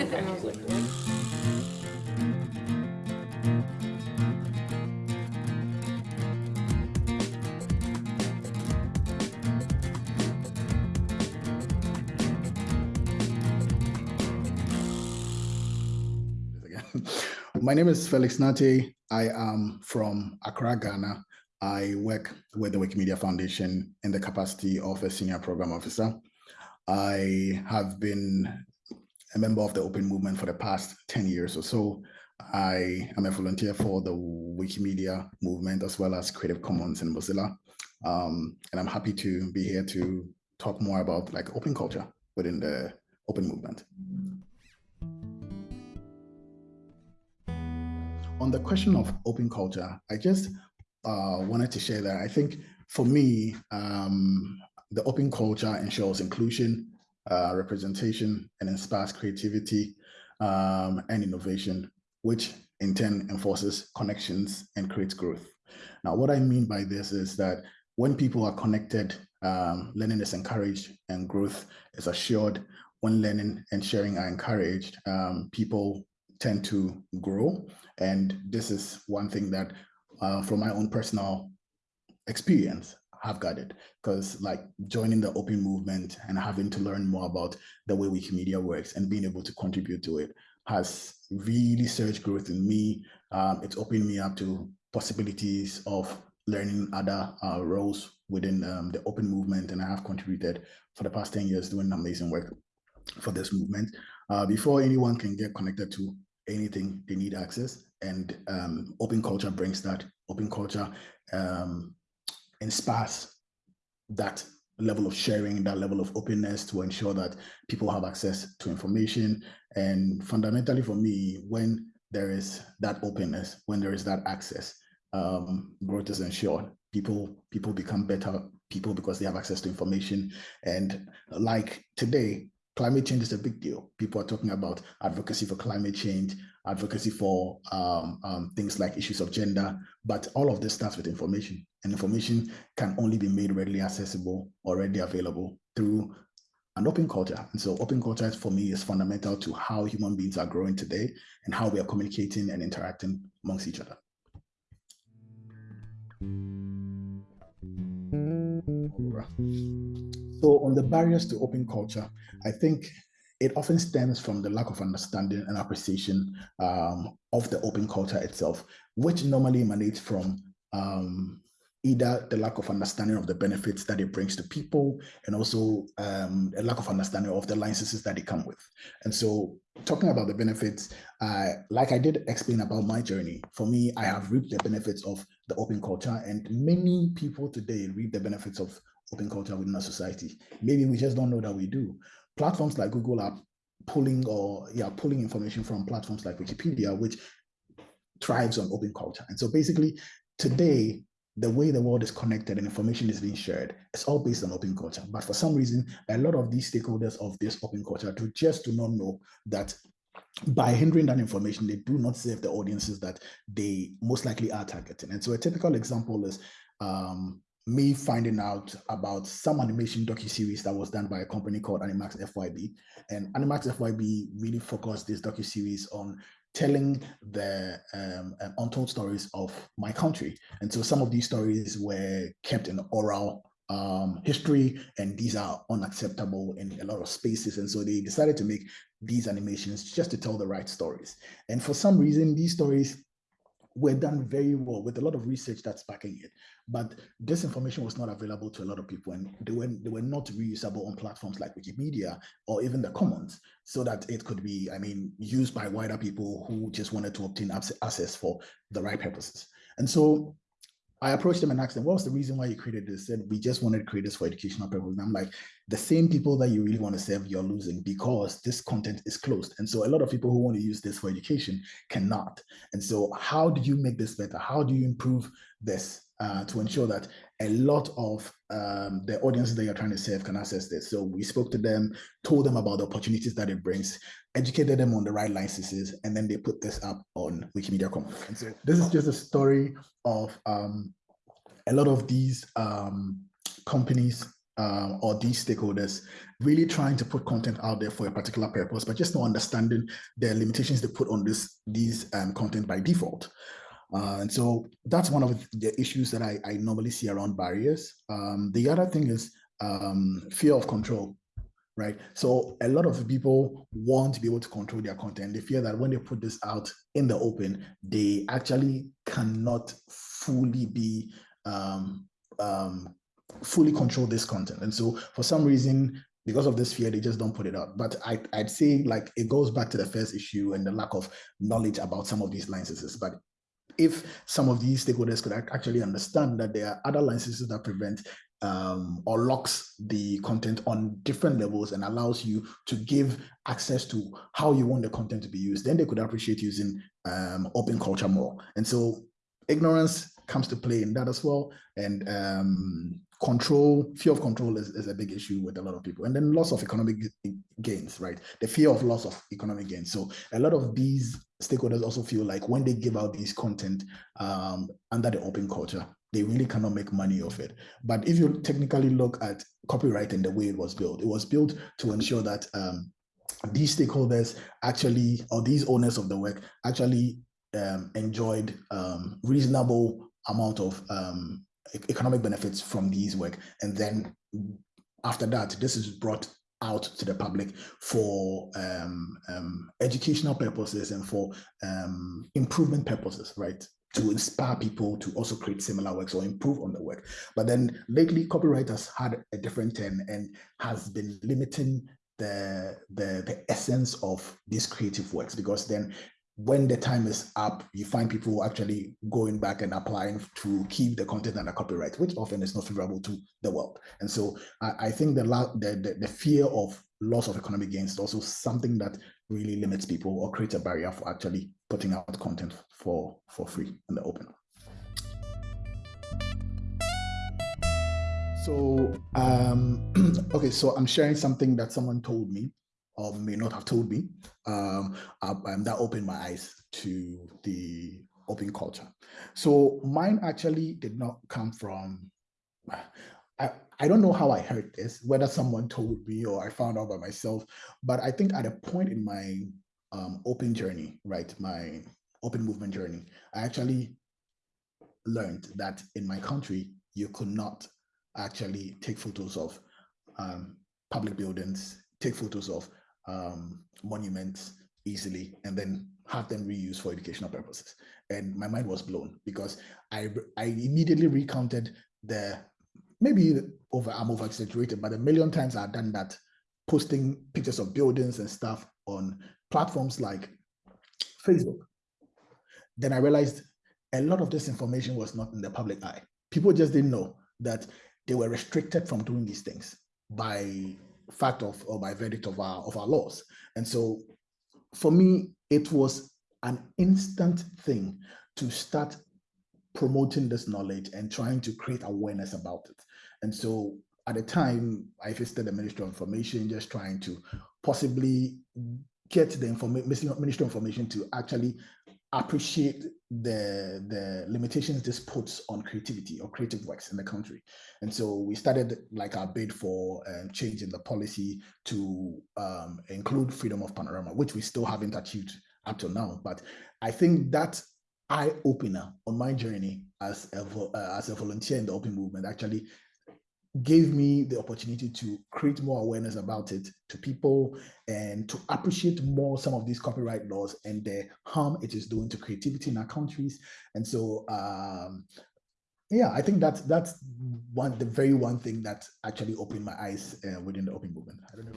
My name is Felix Nartey. I am from Accra, Ghana. I work with the Wikimedia Foundation in the capacity of a senior program officer. I have been a member of the Open Movement for the past 10 years or so. I am a volunteer for the Wikimedia movement as well as Creative Commons in Mozilla. Um, and I'm happy to be here to talk more about like open culture within the open movement. On the question of open culture, I just uh, wanted to share that I think for me, um, the open culture ensures inclusion, uh, representation, and inspires creativity um, and innovation, which in turn enforces connections and creates growth. Now, what I mean by this is that when people are connected, um, learning is encouraged and growth is assured. When learning and sharing are encouraged, um, people tend to grow. And this is one thing that uh, from my own personal experience, have gathered because like joining the open movement and having to learn more about the way Wikimedia works and being able to contribute to it has really surged growth in me. Um, it's opened me up to possibilities of learning other uh, roles within um, the open movement and I have contributed for the past 10 years doing amazing work for this movement. Uh, before anyone can get connected to anything, they need access and um, open culture brings that. Open culture um, inspires that level of sharing, that level of openness to ensure that people have access to information. And fundamentally for me, when there is that openness, when there is that access, um, growth is ensured. People, people become better people because they have access to information. And like today, climate change is a big deal. People are talking about advocacy for climate change, advocacy for um, um, things like issues of gender, but all of this starts with information. And information can only be made readily accessible, already available through an open culture. And so open culture for me is fundamental to how human beings are growing today and how we are communicating and interacting amongst each other. So on the barriers to open culture, I think it often stems from the lack of understanding and appreciation um, of the open culture itself, which normally emanates from um, either the lack of understanding of the benefits that it brings to people and also um, a lack of understanding of the licenses that it come with. And so talking about the benefits, uh, like I did explain about my journey, for me, I have reaped the benefits of the open culture and many people today reap the benefits of open culture within our society. Maybe we just don't know that we do. Platforms like Google are pulling or yeah, pulling information from platforms like Wikipedia, which thrives on open culture. And so basically today, the way the world is connected and information is being shared, it's all based on open culture. But for some reason, a lot of these stakeholders of this open culture do just do not know that by hindering that information, they do not serve the audiences that they most likely are targeting. And so a typical example is um, me finding out about some animation docu-series that was done by a company called Animax FYB. And Animax FYB really focused this docu-series on telling the um, um, untold stories of my country. And so some of these stories were kept in oral um, history, and these are unacceptable in a lot of spaces. And so they decided to make these animations just to tell the right stories. And for some reason, these stories were done very well with a lot of research that's backing it. But this information was not available to a lot of people and they were, they were not reusable on platforms like Wikimedia or even the Commons so that it could be, I mean, used by wider people who just wanted to obtain access for the right purposes. And so I approached them and asked them, what was the reason why you created this? Said, we just wanted to create this for educational purposes. And I'm like, the same people that you really want to serve, you're losing because this content is closed. And so a lot of people who want to use this for education cannot. And so how do you make this better? How do you improve this uh, to ensure that a lot of um, the audiences that you're trying to serve can access this? So we spoke to them, told them about the opportunities that it brings, educated them on the right licenses, and then they put this up on Wikimedia Commons. And so this is just a story of um, a lot of these um, companies um, or these stakeholders really trying to put content out there for a particular purpose, but just not understanding the limitations they put on this these um, content by default. Uh, and so that's one of the issues that I, I normally see around barriers. Um, the other thing is um, fear of control, right? So a lot of people want to be able to control their content. They fear that when they put this out in the open, they actually cannot fully be um, um, fully control this content. And so for some reason, because of this fear, they just don't put it out. But I, I'd say like it goes back to the first issue and the lack of knowledge about some of these licenses. But if some of these stakeholders could actually understand that there are other licenses that prevent um, or locks the content on different levels and allows you to give access to how you want the content to be used, then they could appreciate using um, open culture more. And so ignorance comes to play in that as well. And um, control, fear of control is, is a big issue with a lot of people. And then loss of economic gains, right? The fear of loss of economic gains. So a lot of these stakeholders also feel like when they give out these content um, under the open culture, they really cannot make money off it. But if you technically look at copyright and the way it was built, it was built to ensure that um, these stakeholders actually, or these owners of the work actually um, enjoyed um, reasonable amount of um, economic benefits from these work. And then after that, this is brought out to the public for um, um, educational purposes and for um, improvement purposes, right? To inspire people to also create similar works or improve on the work. But then lately, copyright has had a different turn and has been limiting the, the, the essence of these creative works because then when the time is up, you find people actually going back and applying to keep the content under copyright, which often is not favorable to the world. And so I, I think the, the, the, the fear of loss of economic gains is also something that really limits people or creates a barrier for actually putting out content for, for free in the open. So, um, okay, so I'm sharing something that someone told me or may not have told me, um, um, that opened my eyes to the open culture. So mine actually did not come from, I, I don't know how I heard this, whether someone told me or I found out by myself, but I think at a point in my um, open journey, right, my open movement journey, I actually learned that in my country, you could not actually take photos of um, public buildings, take photos of um, monuments easily and then have them reused for educational purposes. And my mind was blown because I, I immediately recounted the, maybe over, I'm over exaggerated, but a million times I've done that, posting pictures of buildings and stuff on platforms like Facebook. Then I realized a lot of this information was not in the public eye. People just didn't know that they were restricted from doing these things by fact of or by verdict of our of our laws. And so for me, it was an instant thing to start promoting this knowledge and trying to create awareness about it. And so at the time, I visited the Ministry of Information, just trying to possibly get the information, Ministry of Information to actually appreciate the the limitations this puts on creativity or creative works in the country. And so we started like our bid for um, changing the policy to um, include freedom of panorama which we still haven't achieved up till now. But i think that eye opener on my journey as a uh, as a volunteer in the open movement actually gave me the opportunity to create more awareness about it to people and to appreciate more some of these copyright laws and the harm it is doing to creativity in our countries. And so, um, yeah, I think that's that's one the very one thing that actually opened my eyes uh, within the open movement. I don't know.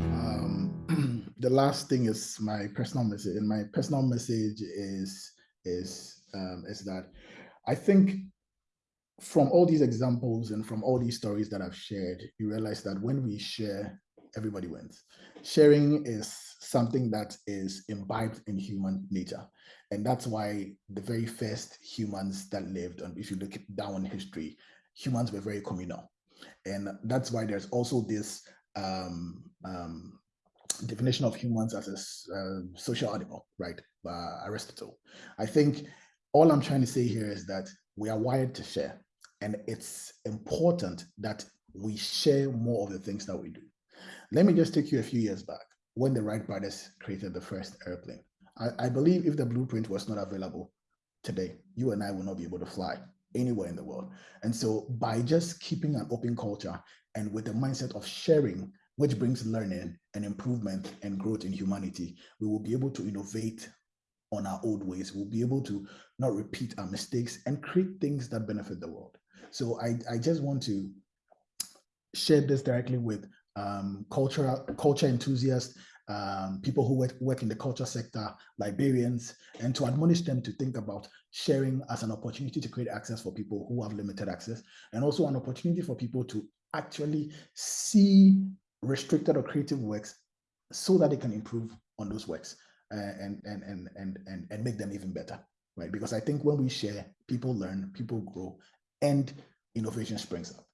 Um, the last thing is my personal message, and my personal message is is um, is that I think from all these examples and from all these stories that I've shared, you realize that when we share, everybody wins. Sharing is something that is imbibed in human nature. And that's why the very first humans that lived, and if you look down history, humans were very communal. And that's why there's also this um, um, definition of humans as a uh, social animal, right? Uh, Aristotle. I think all I'm trying to say here is that we are wired to share. and it's important that we share more of the things that we do. Let me just take you a few years back when the Wright brothers created the first airplane. I, I believe if the blueprint was not available today, you and I will not be able to fly anywhere in the world. And so by just keeping an open culture and with the mindset of sharing, which brings learning and improvement and growth in humanity, we will be able to innovate on our old ways. We'll be able to not repeat our mistakes and create things that benefit the world. So I, I just want to share this directly with um, culture enthusiasts, um, people who work, work in the culture sector, librarians, and to admonish them to think about sharing as an opportunity to create access for people who have limited access, and also an opportunity for people to actually see restricted or creative works so that they can improve on those works and, and, and, and, and, and make them even better, right? Because I think when we share, people learn, people grow, and innovation springs up.